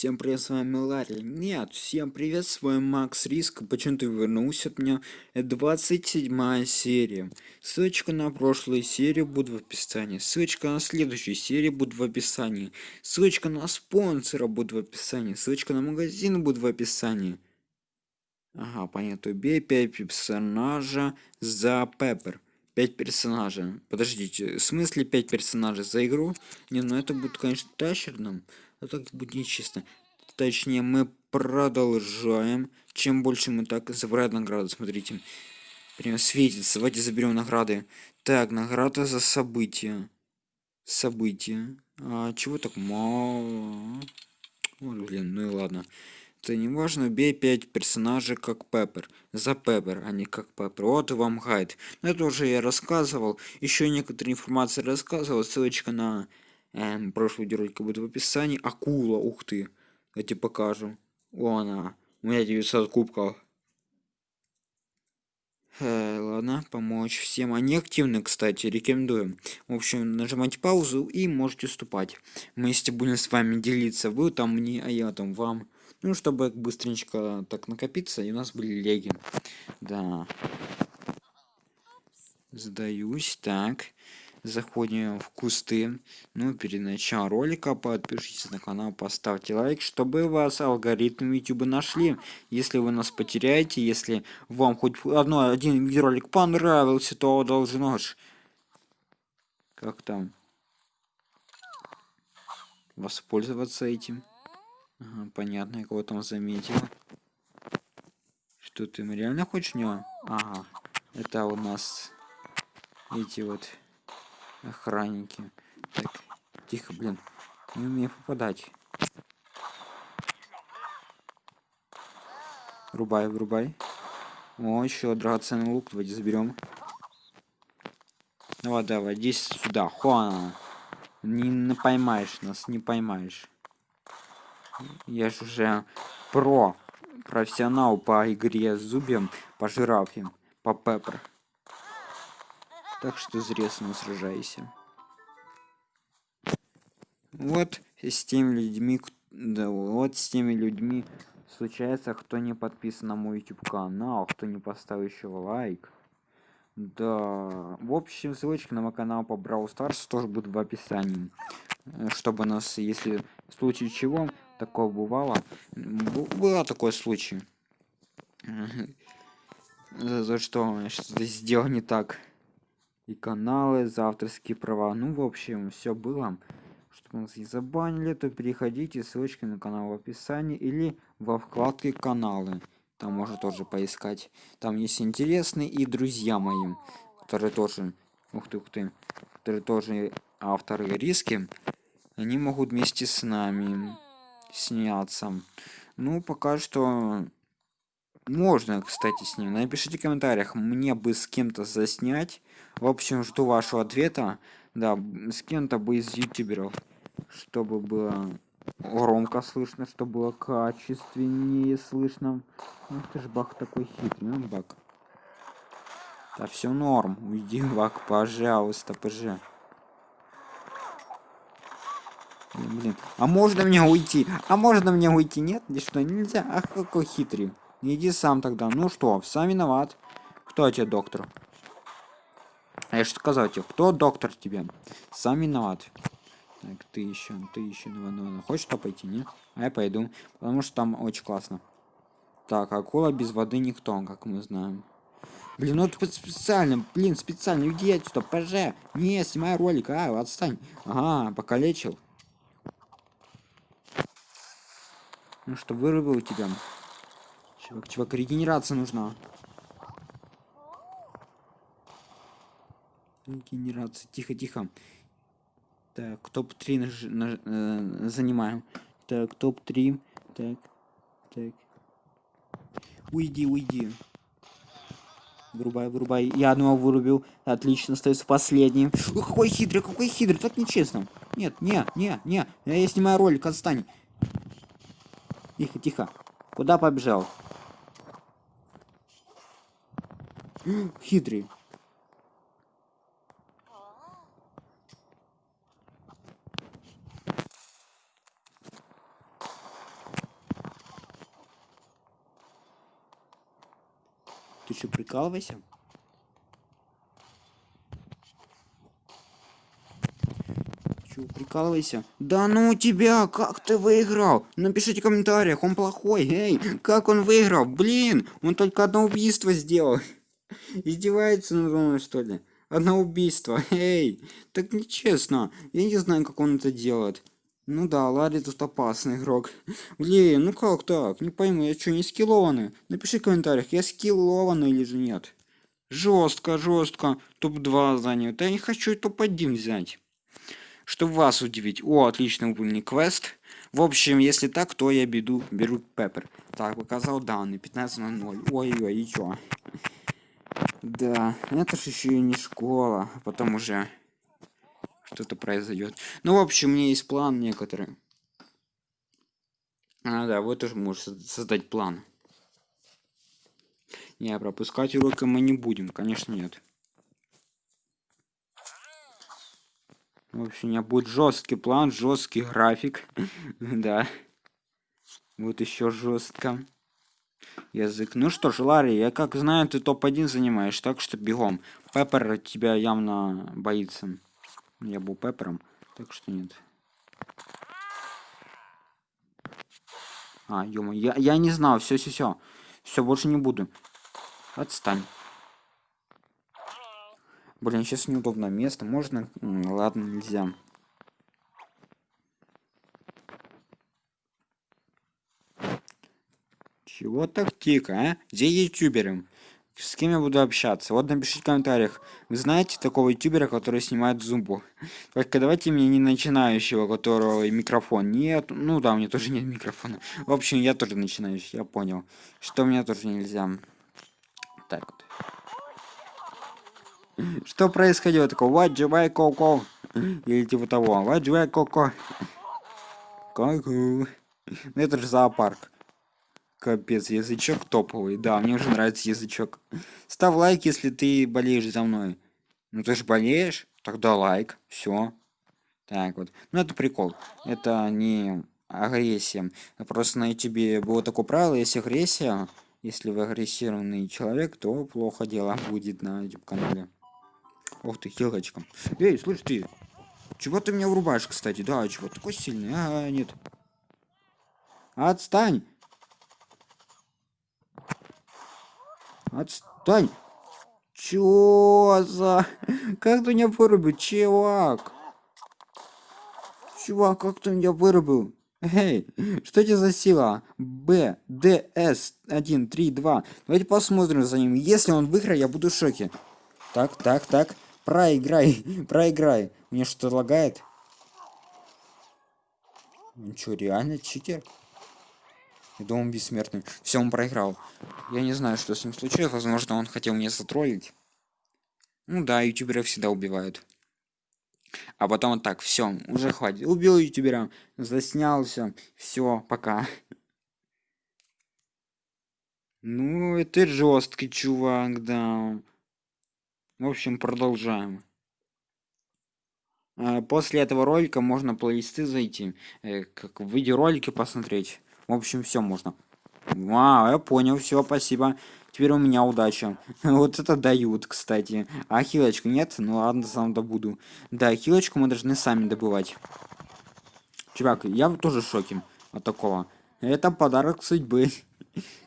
Всем привет, с вами Ларри. Нет, всем привет, с вами Макс Риск. Почему ты вернулся от меня? Это 27 серия. Ссылочка на прошлую серию будет в описании. Ссылочка на следующую серию будет в описании. Ссылочка на спонсора будет в описании. Ссылочка на магазин будет в описании. Ага, понятно. Убей 5 персонажа за Пеппер. 5 персонажей. Подождите, в смысле 5 персонажей за игру? Не, ну это будет, конечно, тащерным. Но так будет нечестно. Точнее, мы продолжаем. Чем больше мы так забираем награды, смотрите. Прям светится. Давайте заберем награды. Так, награда за события. События. А чего так мало? Ой, блин, ну и ладно. Это не важно, убей 5 персонажей как Пеппер. За Пеппер, а не как Пеппер. Вот вам гайд. Но это уже я рассказывал. Еще некоторые информации рассказывал. Ссылочка на эм, прошлый видеоролик будет в описании. Акула, ух ты. Я тебе покажу. О, она. У меня 900 кубков. Э, ладно, помочь всем. Они активны, кстати, рекомендуем. В общем, нажимайте паузу и можете вступать. Мы если будем с вами делиться, вы там мне, а я там вам. Ну, чтобы быстренько так накопиться, и у нас были леги. Да. Сдаюсь, так заходим в кусты. Ну перед началом ролика подпишитесь на канал поставьте лайк чтобы вас алгоритмы youtube нашли. Если вы нас потеряете если вам хоть одно один видеоролик понравился то должно ж. Как там? Воспользоваться этим. Ага, понятно я кого там заметил. Что ты реально хочешь него? Ага это у нас эти вот охранники. Так тихо блин не умею попадать. Врубай врубай. О еще драгоценный лук давайте заберем давай давай иди сюда хуана. Не поймаешь нас не поймаешь. Я же уже про профессионал по игре с зубьем по жирафе по пеппер так что зря с сражайся. Вот с теми людьми, да, вот с теми людьми случается, кто не подписан на мой YouTube канал, кто не поставил еще лайк. Да, в общем, ссылочка на мой канал по Brawl Stars тоже будет в описании. Чтобы нас, если в случае чего, такое бывало, было такой случай. За что что-то сделал не так и каналы за авторские права. Ну в общем все было. Чтобы нас не забанили то переходите ссылочки на канал в описании или во вкладке каналы там можно тоже поискать. Там есть интересные и друзья мои которые тоже ух ты ух ты которые тоже авторы риски. Они могут вместе с нами сняться. Ну пока что можно кстати с ним. Напишите в комментариях мне бы с кем-то заснять. В общем жду вашего ответа. Да с кем-то бы из ютуберов чтобы было громко слышно чтобы было качественнее слышно. Ну, ты ж бак такой хитрый ну бак. Да все норм. Уйди бак пожалуйста пж блин а можно мне уйти? А можно мне уйти? Нет и что нельзя. Ах какой хитрый иди сам тогда. Ну что сам виноват. Кто тебе доктор? А я что сказал тебе кто доктор тебе? Сам виноват. Так ты еще ты еще ну, ну, ну. хочешь что пойти? Нет а я пойду потому что там очень классно. Так акула без воды никто как мы знаем. Блин ну это специально блин специально. Уйди отсюда поже не снимай ролик. А отстань. Ага покалечил. Ну что вырубил тебя чувак чувак регенерация нужна? Генерация тихо тихо. Так топ-3 наж... Наж... Э, занимаем. Так топ-3 так так. Уйди уйди. Вырубай вырубай. Я одного вырубил. Отлично остается последний. Ой, какой хитрый какой хитрый. Так нечестно. Нет не не не. Я снимаю ролик отстань. Тихо тихо. Куда побежал Хитрые. Ты что, прикалывайся? Че, прикалывайся? Да ну тебя, как ты выиграл? Напишите в комментариях, он плохой, эй, как он выиграл? Блин, он только одно убийство сделал. Издевается надо мной, что ли? Одно убийство, эй, так нечестно. Я не знаю, как он это делает. Ну да, Ларри тут опасный игрок. Блин, ну как так? Не пойму, я что, не скиллованный? Напиши в комментариях, я скиллованный или же нет. Жестко, жестко. Топ-2 занял. Да я не хочу топ-1 взять. Чтобы вас удивить. О, отлично выполненный квест. В общем, если так, то я беду, беру Пеппер. Так, показал данные. 15 на 0. Ой-ой, и чё? Да, это же еще и не школа. А потом уже что-то произойдет. Ну, в общем, у меня есть план некоторые. А, да, вот уже можешь создать план. Не, пропускать уроки мы не будем, конечно, нет. В общем, у меня будет жесткий план, жесткий график. да. Вот еще жестко. Язык. Ну что ж, Ларри, я как знаю, ты топ-1 занимаешь, так что бегом. Пеппер тебя явно боится. Я был Пеппером, так что нет. А, ё я, я не знал, все, все, все. Все, больше не буду. Отстань. Блин, сейчас неудобное место. Можно? Ладно, нельзя. Чего так тихо, а? Где ютуберы? С кем я буду общаться? Вот напишите в комментариях. Вы знаете такого ютубера, который снимает зумбу? Только давайте мне не начинающего, которого микрофон нет. Ну да, у меня тоже нет микрофона. В общем, я тоже начинающий, я понял. Что мне тоже нельзя. Так вот. Что происходило такого? What do I coco? Или типа того. What do I coco? Ку-ку. Ну это же зоопарк. Капец, язычок топовый. Да, мне уже нравится язычок. Ставь лайк, если ты болеешь за мной. Ну ты же болеешь? Тогда лайк. Все. Так вот. Ну это прикол. Это не агрессия. Просто на ютубе было такое правило, если агрессия, если вы агрессированный человек, то плохо дело будет на YouTube канале. Ох ты, хилочка. Эй, слышь ты. Чего ты меня врубаешь, кстати? Да, чего такой сильный? А, нет. Отстань. Отстань! Чё за... Как ты меня вырубил, чувак? Чувак, как ты меня вырубил? Эй, что это за сила? Б, Д, С, 1, 3, 2. Давайте посмотрим за ним. Если он выиграет, я буду в шоке. Так, так, так. Проиграй, проиграй. Мне что-то лагает? Он что, реально читер? Думал, он бессмертный. Все, он проиграл. Я не знаю, что с ним случилось. Возможно, он хотел меня затроллить. Ну да, ютуберов всегда убивают. А потом вот так, все, уже хватит. Убил ютубера, заснялся. Все, пока. Ну, это жесткий чувак, да. В общем, продолжаем. А, после этого ролика можно плейлисты зайти, э, как в видеоролике посмотреть. В общем, все можно. Вау, я понял, все, спасибо. Теперь у меня удача. вот это дают, кстати. А хилочку нет? Ну ладно, сам добуду. Да, хилочку мы должны сами добывать. Чувак, я тоже в шоке от такого. Это подарок судьбы.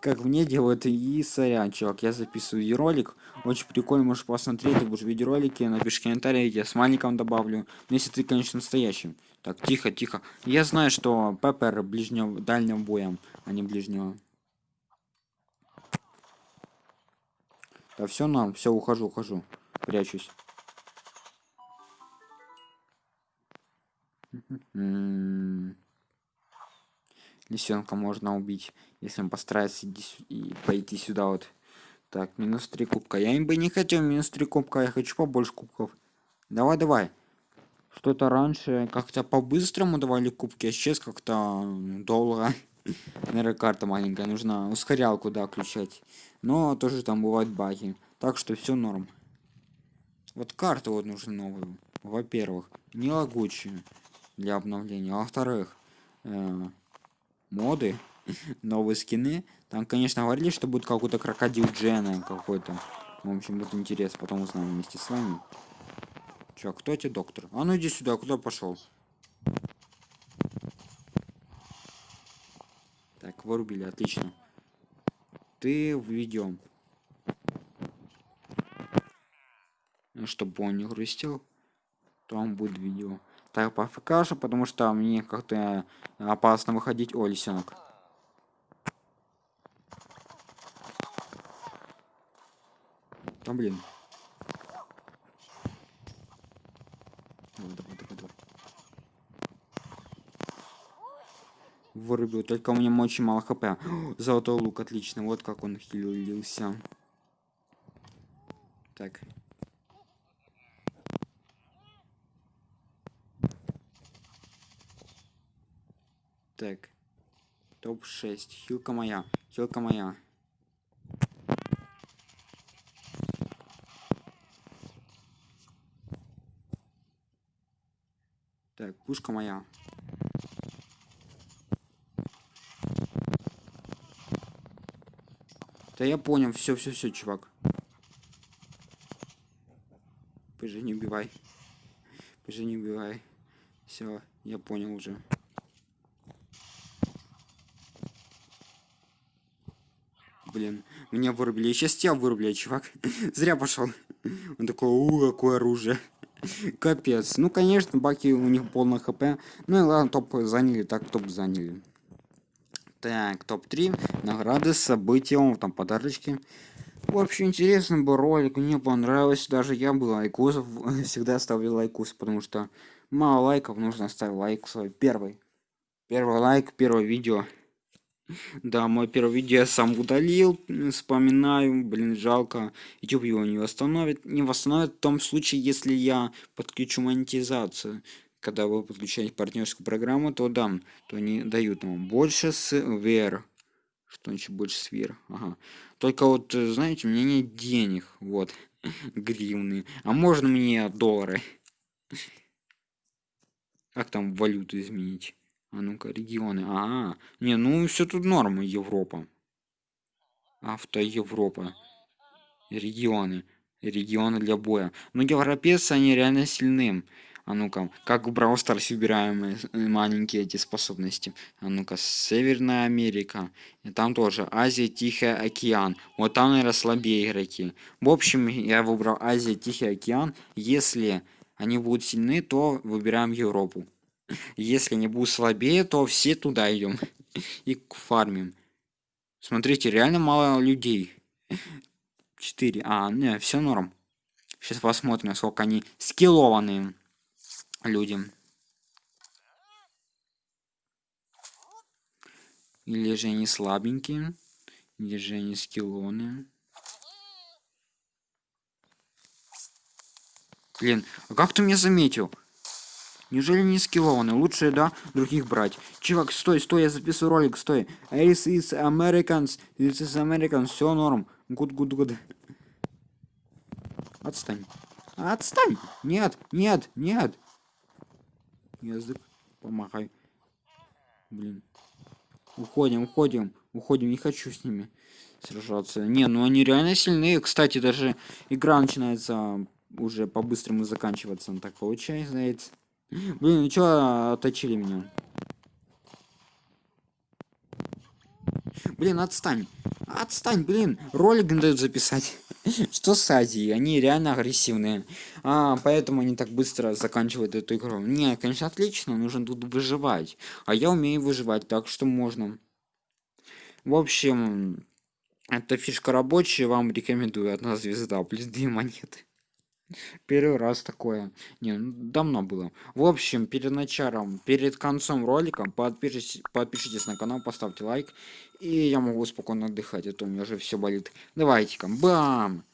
как мне делают и сорян, чувак. Я записываю ролик. Очень прикольно, можешь посмотреть, ты будешь видеоролики, напиши комментарий, я с маленьком добавлю. Ну, если ты, конечно, настоящим. Так, тихо, тихо. Я знаю, что Пеппер ближнего, дальним боем, а не ближнего. Да все нам, все, ухожу, ухожу. Прячусь. Лисенка можно убить, если он постарается и пойти сюда вот. Так, минус 3 кубка. Я им бы не хотел минус 3 кубка, я хочу побольше кубков. Давай, давай. Что-то раньше как-то по-быстрому давали кубки, а сейчас как-то долго. Наверное, карта маленькая, нужно ускорялку, да, включать. Но тоже там бывают баги. Так что все норм. Вот карту вот нужны новую. Во-первых, не лагучие для обновления. А во-вторых, э, моды новые скины. Там, конечно, говорили, что будет какой-то крокодил Джена какой-то. В общем, будет интересно, потом узнаем вместе с вами. Чё, кто тебе доктор? А ну иди сюда, куда пошел? Так, вырубили, отлично. Ты введем. Ну, чтобы он не грустил, то он будет видео. Так, по ФК потому что мне как-то опасно выходить. О, Да блин. Давай, давай, давай, давай. Вырубил, только у меня очень мало хп. Золотой лук, отлично. Вот как он хилился. Так. Так. Топ-6. Хилка моя. Хилка моя. Пушка моя. Да я понял, все, все, все, чувак. Пожи, не убивай. Пожи, не убивай. Все, я понял уже. Блин, меня вырубили. Сейчас тебя вырубили, чувак. Зря пошел. Он такой, у, какое оружие. Капец. Ну, конечно, баки у них полно хп. Ну и ладно, топ заняли, так топ заняли. Так, топ-3. Награды, события, там подарочки. Вообще интересный был ролик, мне понравилось. Даже я был лайкусов, всегда ставлю лайкус, потому что мало лайков, нужно ставить лайк свой первый. Первый лайк, первое видео. Да, мой первое видео я сам удалил, вспоминаю, блин, жалко. YouTube его не восстановит. Не восстановит в том случае, если я подключу монетизацию. Когда вы подключаете партнерскую программу, то дам, то они дают вам больше с. Что значит больше с? Ага. Только вот, знаете, у меня нет денег, вот, гривны. А можно мне доллары? Как там валюту изменить? А ну-ка, регионы. А, не, ну все тут норма, Европа. Авто Европа. Регионы. Регионы для боя. Ну, европейцы, они реально сильны. А ну-ка, как в Brawl Stars выбираем э, маленькие эти способности. А ну-ка, Северная Америка. И там тоже Азия, Тихий океан. Вот там, наверное, слабее игроки. В общем, я выбрал Азия, Тихий океан. Если они будут сильны, то выбираем Европу. Если не будет слабее, то все туда идем. И фармим. Смотрите, реально мало людей. 4. А, не, все норм. Сейчас посмотрим, насколько они скиллованные люди. Или же они слабенькие, или же они скиллоны. Блин, а как ты меня заметил? Неужели не скиллованы? Лучше, да, других брать. Чувак, стой, стой, я записываю ролик, стой. This is Americans, this is Americans, все норм. Good, good, good. Отстань. Отстань! Нет, нет, нет. Язык, помахай. Блин. Уходим, уходим, уходим, не хочу с ними сражаться. Не, ну они реально сильные. Кстати, даже игра начинается уже по-быстрому заканчиваться. Так получается. Блин, ну чё отточили меня? Блин, отстань. Отстань, блин. Ролик дают записать. Что с Азией? Они реально агрессивные. А, поэтому они так быстро заканчивают эту игру. Не, конечно, отлично, нужно тут выживать. А я умею выживать, так что можно. В общем, эта фишка рабочая, вам рекомендую. Одна звезда, плюс две монеты. Первый раз такое. Не, ну, давно было. В общем, перед началом, перед концом ролика подпишитесь, подпишитесь на канал, поставьте лайк. И я могу спокойно отдыхать, а то у меня уже все болит. Давайте-ка, бам!